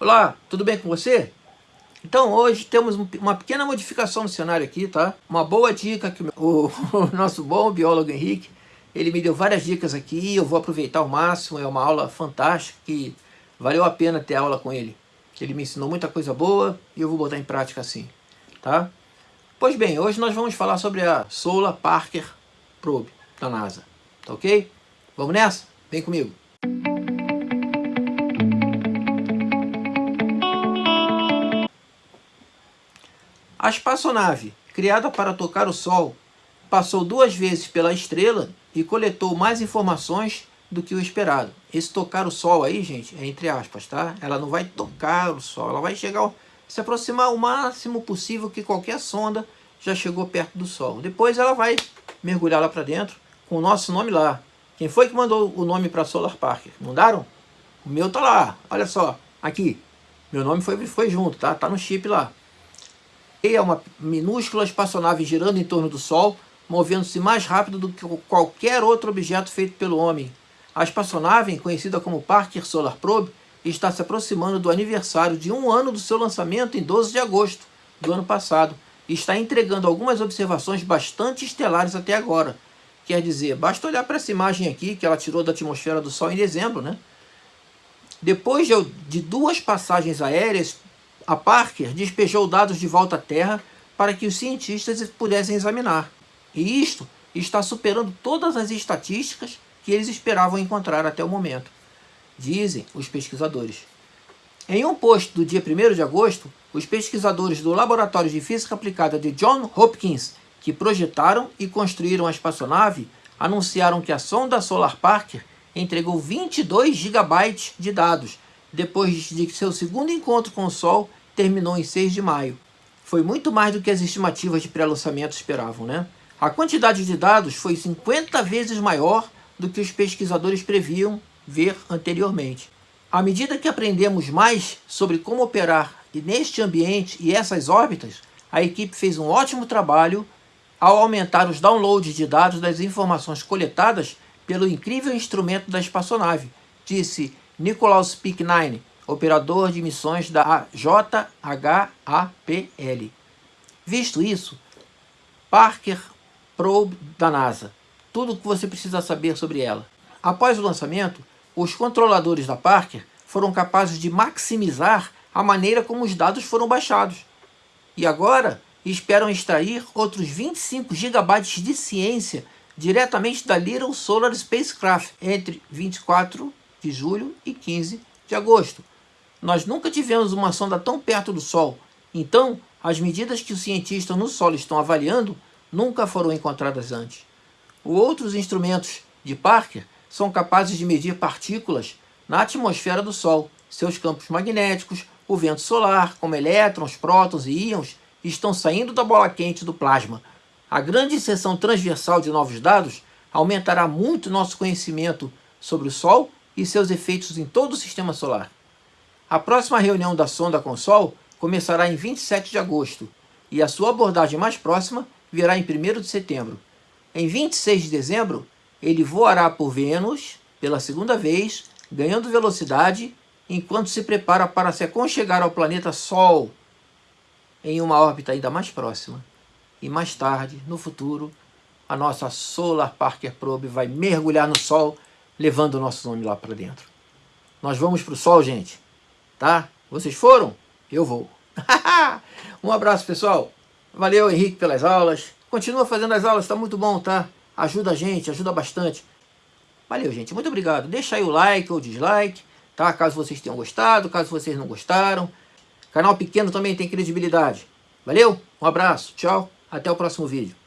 Olá, tudo bem com você? Então hoje temos uma pequena modificação no cenário aqui, tá? Uma boa dica que o, o nosso bom biólogo Henrique, ele me deu várias dicas aqui, eu vou aproveitar ao máximo, é uma aula fantástica que valeu a pena ter aula com ele. Ele me ensinou muita coisa boa e eu vou botar em prática assim, tá? Pois bem, hoje nós vamos falar sobre a Solar Parker Probe da NASA, tá ok? Vamos nessa? Vem comigo! A espaçonave, criada para tocar o Sol, passou duas vezes pela estrela e coletou mais informações do que o esperado. Esse tocar o Sol aí, gente, é entre aspas, tá? Ela não vai tocar o Sol, ela vai chegar, se aproximar o máximo possível que qualquer sonda já chegou perto do Sol. Depois ela vai mergulhar lá para dentro com o nosso nome lá. Quem foi que mandou o nome para Solar Parker? Mandaram? O meu tá lá, olha só, aqui. Meu nome foi, foi junto, tá? Tá no chip lá é uma minúscula espaçonave girando em torno do Sol, movendo-se mais rápido do que qualquer outro objeto feito pelo homem. A espaçonave, conhecida como Parker Solar Probe, está se aproximando do aniversário de um ano do seu lançamento em 12 de agosto do ano passado e está entregando algumas observações bastante estelares até agora. Quer dizer, basta olhar para essa imagem aqui que ela tirou da atmosfera do Sol em dezembro, né? Depois de duas passagens aéreas a Parker despejou dados de volta à Terra para que os cientistas pudessem examinar. E isto está superando todas as estatísticas que eles esperavam encontrar até o momento, dizem os pesquisadores. Em um post do dia 1 de agosto, os pesquisadores do Laboratório de Física Aplicada de John Hopkins, que projetaram e construíram a espaçonave, anunciaram que a sonda Solar Parker entregou 22 gigabytes de dados, depois de seu segundo encontro com o Sol terminou em 6 de maio. Foi muito mais do que as estimativas de pré-lançamento esperavam, né? A quantidade de dados foi 50 vezes maior do que os pesquisadores previam ver anteriormente. À medida que aprendemos mais sobre como operar neste ambiente e essas órbitas, a equipe fez um ótimo trabalho ao aumentar os downloads de dados das informações coletadas pelo incrível instrumento da espaçonave, disse Nicolaus Picknine, operador de missões da JHAPL. Visto isso, Parker Probe da NASA. Tudo o que você precisa saber sobre ela. Após o lançamento, os controladores da Parker foram capazes de maximizar a maneira como os dados foram baixados. E agora esperam extrair outros 25 GB de ciência diretamente da Little Solar Spacecraft entre 24 de julho e 15 de agosto. Nós nunca tivemos uma sonda tão perto do Sol, então as medidas que os cientistas no Sol estão avaliando nunca foram encontradas antes. Outros instrumentos de Parker são capazes de medir partículas na atmosfera do Sol. Seus campos magnéticos, o vento solar, como elétrons, prótons e íons, estão saindo da bola quente do plasma. A grande seção transversal de novos dados aumentará muito nosso conhecimento sobre o Sol e seus efeitos em todo o sistema solar. A próxima reunião da sonda com o Sol começará em 27 de agosto e a sua abordagem mais próxima virá em 1 de setembro. Em 26 de dezembro, ele voará por Vênus pela segunda vez, ganhando velocidade, enquanto se prepara para se aconchegar ao planeta Sol em uma órbita ainda mais próxima. E mais tarde, no futuro, a nossa Solar Parker Probe vai mergulhar no Sol, levando o nosso nome lá para dentro. Nós vamos para o Sol, gente tá? Vocês foram? Eu vou. um abraço, pessoal. Valeu, Henrique, pelas aulas. Continua fazendo as aulas, tá muito bom, tá? Ajuda a gente, ajuda bastante. Valeu, gente. Muito obrigado. Deixa aí o like ou dislike, tá? Caso vocês tenham gostado, caso vocês não gostaram. Canal pequeno também tem credibilidade. Valeu, um abraço, tchau, até o próximo vídeo.